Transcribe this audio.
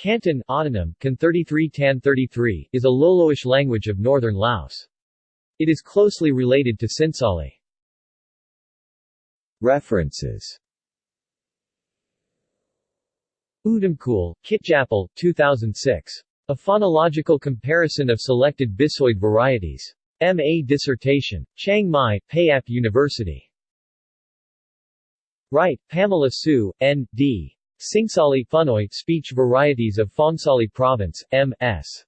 Cantan autonym, Can 33 Tan 33, is a Loloish language of northern Laos. It is closely related to Singsali. References Udamkul, Kitjapal, 2006. A phonological comparison of selected Bisoid varieties. M.A. dissertation. Chiang Mai, Payap University. Wright, Pamela Sue, N.D. Singsali Phunoy Speech Varieties of Phongsali Province, M.S.